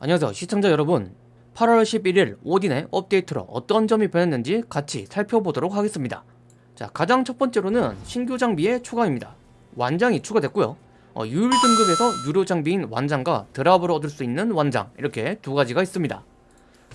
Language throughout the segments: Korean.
안녕하세요. 시청자 여러분. 8월 11일 오딘의 업데이트로 어떤 점이 변했는지 같이 살펴보도록 하겠습니다. 자 가장 첫 번째로는 신규 장비의 추가입니다. 완장이 추가됐고요. 어, 유일 등급에서 유료 장비인 완장과 드랍으로 얻을 수 있는 완장 이렇게 두 가지가 있습니다.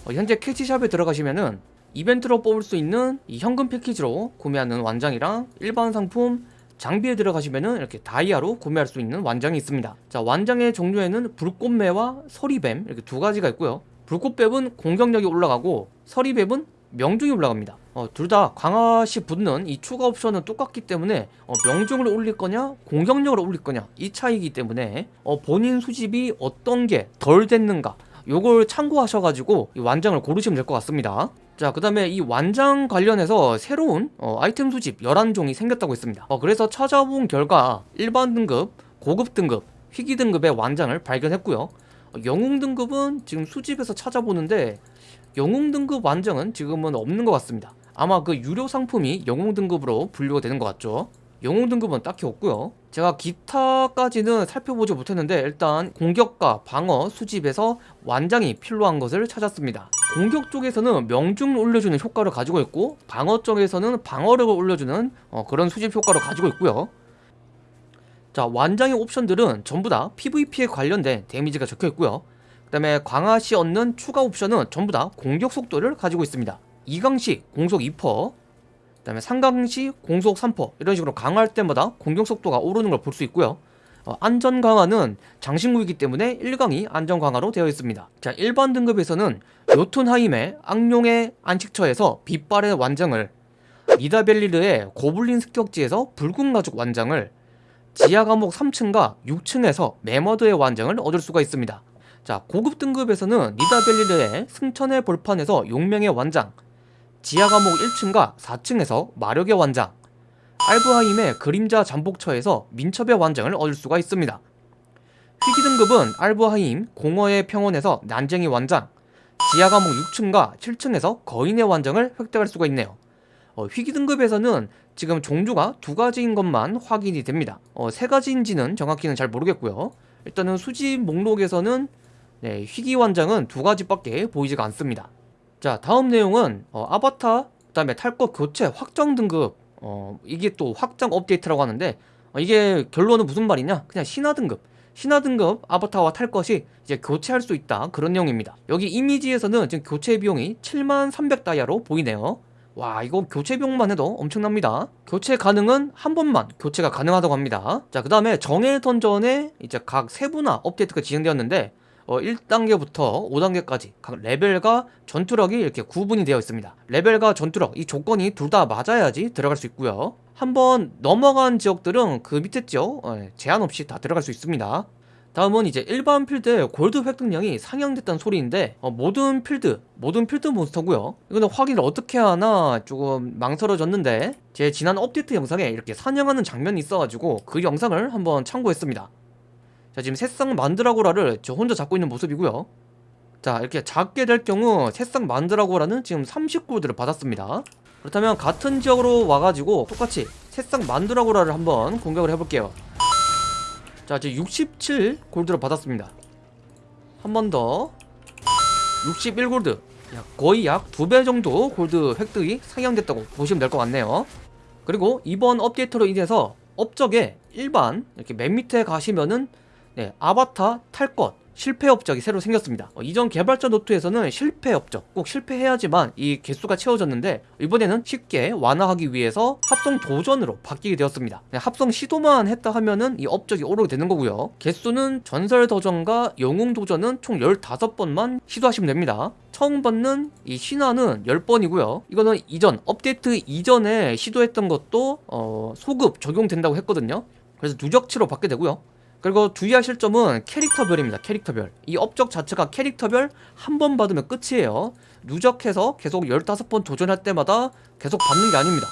어, 현재 캐치샵에 들어가시면은 이벤트로 뽑을 수 있는 이 현금 패키지로 구매하는 완장이랑 일반 상품 장비에 들어가시면은 이렇게 다이아로 구매할 수 있는 완장이 있습니다. 자 완장의 종류에는 불꽃매와 서리뱀 이렇게 두 가지가 있고요. 불꽃뱀은 공격력이 올라가고 서리뱀은 명중이 올라갑니다. 어, 둘 다 강화시 붙는 이 추가 옵션은 똑같기 때문에 어, 명중을 올릴 거냐 공격력을 올릴 거냐 이 차이기 때문에 어, 본인 수집이 어떤 게 덜 됐는가 요걸 참고하셔가지고 이 완장을 고르시면 될 것 같습니다 자 그 다음에 이 완장 관련해서 새로운 어, 아이템 수집 11종이 생겼다고 했습니다. 어, 그래서 찾아본 결과 일반 등급, 고급 등급, 희귀 등급의 완장을 발견했고요. 어, 영웅 등급은 지금 수집에서 찾아보는데 영웅 등급 완장은 지금은 없는 것 같습니다. 아마 그 유료 상품이 영웅 등급으로 분류가 되는 것 같죠? 영웅 등급은 딱히 없고요. 제가 기타까지는 살펴보지 못했는데 일단 공격과 방어 수집에서 완장이 필요한 것을 찾았습니다 공격 쪽에서는 명중을 올려주는 효과를 가지고 있고 방어 쪽에서는 방어력을 올려주는 어, 그런 수집 효과를 가지고 있고요. 자 완장의 옵션들은 전부 다 PVP에 관련된 데미지가 적혀 있고요. 그 다음에 강화시 얻는 추가 옵션은 전부 다 공격 속도를 가지고 있습니다. 2강시 공속 2%그 다음에 상강시 공속 3% 이런 식으로 강화할 때마다 공격 속도가 오르는 걸 볼 수 있고요. 어, 안전 강화는 장신구이기 때문에 1강이 안전 강화로 되어 있습니다. 자 일반 등급에서는 요툰하임의 악룡의 안식처에서 빛발의 완장을 니다벨리르의 고블린 습격지에서 붉은 가죽 완장을 지하 감옥 3층과 6층에서 메머드의 완장을 얻을 수가 있습니다. 자 고급 등급에서는 니다벨리르의 승천의 볼판에서 용명의 완장 지하 감옥 1층과 4층에서 마력의 완장 알브하임의 그림자 잠복처에서 민첩의 완장을 얻을 수가 있습니다. 희귀 등급은 알브하임 공허의 평원에서 난쟁이 완장 지하 감옥 6층과 7층에서 거인의 완장을 획득할 수가 있네요. 어, 희귀 등급에서는 지금 종류가 두 가지인 것만 확인이 됩니다. 어, 세 가지인지는 정확히는 잘 모르겠고요. 일단은 수집 목록에서는 네, 희귀 완장은 두 가지밖에 보이지가 않습니다. 자 다음 내용은 어, 아바타 그 다음에 탈것 교체 확정 등급 어, 이게 또 확정 업데이트라고 하는데 어, 이게 결론은 무슨 말이냐? 그냥 신화 등급. 신화 등급 아바타와 탈 것이 이제 교체할 수 있다. 그런 내용입니다. 여기 이미지에서는 지금 교체 비용이 7만 300 다이아로 보이네요. 와 이거 교체 비용만 해도 엄청납니다. 교체 가능은 한 번만 교체가 가능하다고 합니다. 자그 다음에 정해 던전에 이제 각 세부나 업데이트가 진행되었는데 어, 1단계부터 5단계까지 각 레벨과 전투력이 이렇게 구분이 되어 있습니다. 레벨과 전투력 이 조건이 둘 다 맞아야지 들어갈 수 있고요. 한번 넘어간 지역들은 그 밑에 지역 어, 제한 없이 다 들어갈 수 있습니다. 다음은 이제 일반 필드의 골드 획득량이 상향됐다는 소리인데 어, 모든 필드 모든 필드 몬스터고요. 이거는 확인을 어떻게 하나 조금 망설여졌는데 제 지난 업데이트 영상에 이렇게 사냥하는 장면이 있어가지고 그 영상을 한번 참고했습니다 자 지금 새싹 만드라고라를 저 혼자 잡고 있는 모습이고요. 자 이렇게 잡게 될 경우 새싹 만드라고라는 지금 30골드를 받았습니다. 그렇다면 같은 지역으로 와가지고 똑같이 새싹 만드라고라를 한번 공격을 해볼게요. 자 지금 67 골드를 받았습니다. 한 번 더. 61 골드. 거의 약 두 배 정도 골드 획득이 상향됐다고 보시면 될 것 같네요. 그리고 이번 업데이트로 인해서 업적에 일반 이렇게 맨 밑에 가시면은 네, 아바타 탈 것 실패 업적이 새로 생겼습니다. 어, 이전 개발자 노트에서는 실패 업적 꼭 실패해야지만 이 개수가 채워졌는데 이번에는 쉽게 완화하기 위해서 합성 도전으로 바뀌게 되었습니다. 네, 합성 시도만 했다 하면은 이 업적이 오르게 되는 거고요. 개수는 전설 도전과 영웅 도전은 총 15번만 시도하시면 됩니다. 처음 받는 이 신화는 10번이고요. 이거는 이전 업데이트 이전에 시도했던 것도 어, 소급 적용된다고 했거든요. 그래서 누적치로 받게 되고요 그리고 주의하실 점은 캐릭터별입니다 캐릭터별. 이 업적 자체가 캐릭터별 한 번 받으면 끝이에요. 누적해서 계속 15번 도전할 때마다 계속 받는 게 아닙니다.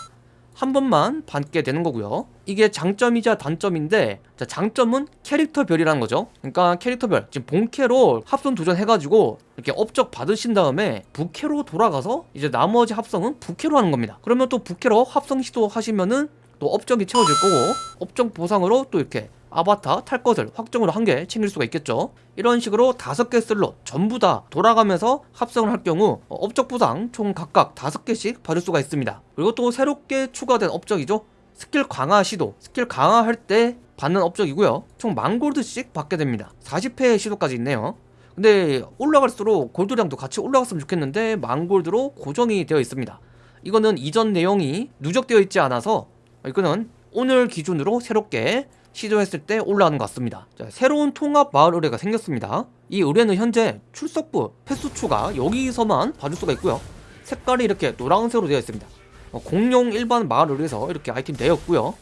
한 번만 받게 되는 거고요. 이게 장점이자 단점인데 자, 장점은 캐릭터별이라는 거죠. 그러니까 캐릭터별 지금 본캐로 합성 도전해가지고 이렇게 업적 받으신 다음에 부캐로 돌아가서 이제 나머지 합성은 부캐로 하는 겁니다. 그러면 또 부캐로 합성 시도하시면은 또 업적이 채워질 거고 업적 보상으로 또 이렇게 아바타 탈 것을 확정으로 한 개 챙길 수가 있겠죠. 이런 식으로 다섯 개 슬롯 전부 다 돌아가면서 합성을 할 경우 어, 업적 보상 총 각각 다섯 개씩 받을 수가 있습니다. 그리고 또 새롭게 추가된 업적이죠. 스킬 강화 시도. 스킬 강화할 때 받는 업적이고요. 총 만골드씩 받게 됩니다. 40회 시도까지 있네요. 근데 올라갈수록 골드량도 같이 올라갔으면 좋겠는데 만골드로 고정이 되어 있습니다. 이거는 이전 내용이 누적되어 있지 않아서 이거는 오늘 기준으로 새롭게 시도했을 때 올라가는 것 같습니다. 자, 새로운 통합 마을 의뢰가 생겼습니다. 이 의뢰는 현재 출석부 횟수 추가 여기서만 봐줄 수가 있고요. 색깔이 이렇게 노란색으로 되어 있습니다. 어, 공룡 일반 마을 의뢰에서 이렇게 아이템 되었고요.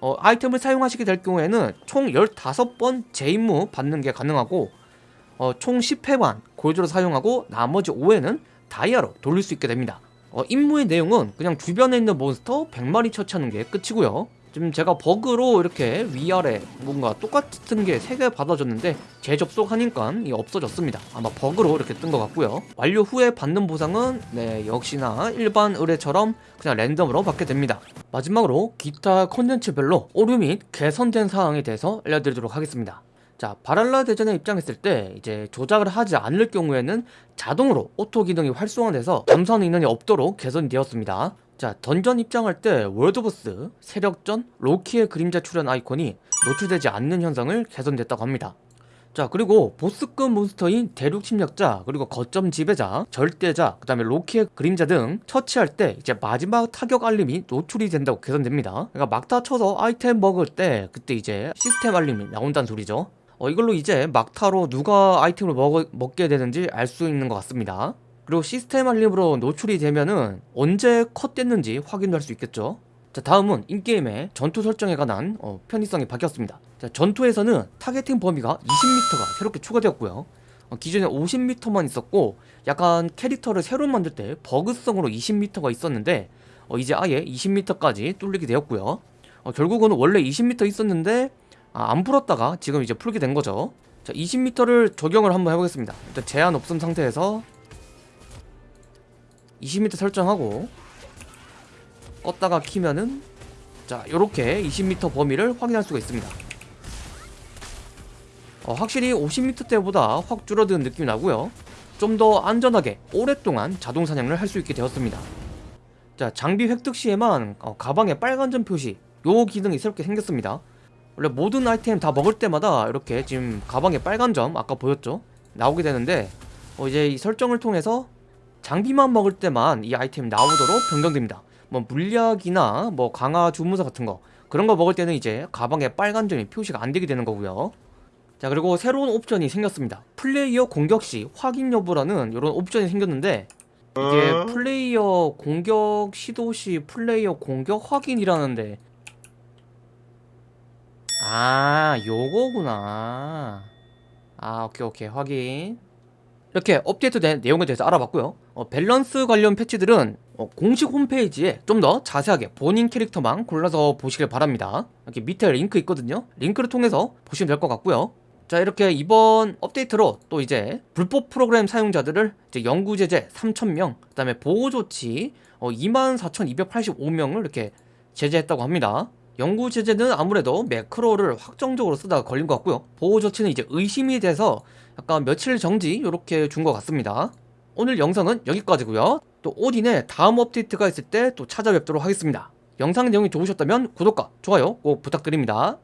어, 아이템을 사용하시게 될 경우에는 총 15번 재임무 받는 게 가능하고 어, 총 10회만 골드로 사용하고 나머지 5회는 다이아로 돌릴 수 있게 됩니다. 어, 임무의 내용은 그냥 주변에 있는 몬스터 100마리 처치하는 게 끝이고요 지금 제가 버그로 이렇게 위아래 뭔가 똑같은 게 3개 받아줬는데 재접속하니까 이 없어졌습니다. 아마 버그로 이렇게 뜬 것 같고요. 완료 후에 받는 보상은 네 역시나 일반 의뢰처럼 그냥 랜덤으로 받게 됩니다. 마지막으로 기타 컨텐츠별로 오류 및 개선된 사항에 대해서 알려드리도록 하겠습니다. 자 발할라 대전에 입장했을 때 이제 조작을 하지 않을 경우에는 자동으로 auto 기능이 활성화돼서 잠수하는 인원이 없도록 개선이 되었습니다 자 던전 입장할 때 world boss, 세력전, 로키의 그림자 출현 아이콘이 노출되지 않는 현상을 개선됐다고 합니다. 자 그리고 보스급 몬스터인 대륙 침략자 그리고 거점 지배자 절대자 그 다음에 로키의 그림자 등 처치할 때 이제 마지막 타격 알림이 노출이 된다고 개선됩니다. 그러니까 막타 쳐서 아이템 먹을 때 그때 이제 시스템 알림이 나온다는 소리죠. 어, 이걸로 이제 막타로 누가 아이템을 먹, 먹게 되는지 알 수 있는 것 같습니다 그리고 시스템 알림으로 노출이 되면은 언제 컷 됐는지 확인할 수 있겠죠? 자 다음은 in-game의 전투 설정에 관한 어, 편의성이 바뀌었습니다. 자 전투에서는 targeting 범위가 20m가 새롭게 추가되었고요. 어, 기존에 50m만 있었고 약간 캐릭터를 새로 만들 때 버그성으로 20m가 있었는데 어, 이제 아예 20m까지 뚫리게 되었고요. 어, 결국은 원래 20m 있었는데 아, 안 풀었다가 지금 이제 풀게 된 거죠. 자 20m를 적용을 한번 해보겠습니다. 일단 제한 없음 상태에서 20m 설정하고 껐다가 키면은 자 요렇게 20m 범위를 확인할 수가 있습니다. 어, 확실히 50m 때보다 확 줄어든 느낌이 나고요. 좀 더 안전하게 오랫동안 자동 사냥을 할 수 있게 되었습니다. 자 장비 획득 시에만 어, 가방에 빨간 점 표시 요 기능이 새롭게 생겼습니다. 원래 모든 아이템 다 먹을 때마다 이렇게 지금 가방에 빨간 점 아까 보였죠? 나오게 되는데 어, 이제 이 설정을 통해서 장비만 먹을 때만 이 아이템이 나오도록 변경됩니다. 뭐 물약이나 뭐 강화 주문서 같은 거 그런 거 먹을 때는 이제 가방에 빨간 점이 표시가 안 되게 되는 거고요. 자 그리고 새로운 옵션이 생겼습니다. 플레이어 공격 시 확인 여부라는 이런 옵션이 생겼는데 이게 플레이어 공격 시도 시 플레이어 공격 확인이라는데. 아 요거구나. 아 오케이 오케이. 확인. 이렇게 업데이트된 내용에 대해서 알아봤고요 어, 밸런스 관련 패치들은 어, 공식 홈페이지에 좀 더 자세하게 본인 캐릭터만 골라서 보시길 바랍니다. 이렇게 밑에 링크 있거든요. 링크를 통해서 보시면 될 것 같고요. 자 이렇게 이번 업데이트로 또 이제 불법 프로그램 사용자들을 이제 영구 제재 3,000명 그 다음에 보호 조치 어, 24,285명을 이렇게 제재했다고 합니다. 영구 제재는 아무래도 매크로를 확정적으로 쓰다가 걸린 것 같고요. 보호 조치는 이제 의심이 돼서 약간 며칠 정지 이렇게 준 것 같습니다 오늘 영상은 여기까지고요. 또 오딘의 다음 업데이트가 있을 때 또 찾아뵙도록 하겠습니다. 영상 내용이 좋으셨다면 구독과 좋아요 꼭 부탁드립니다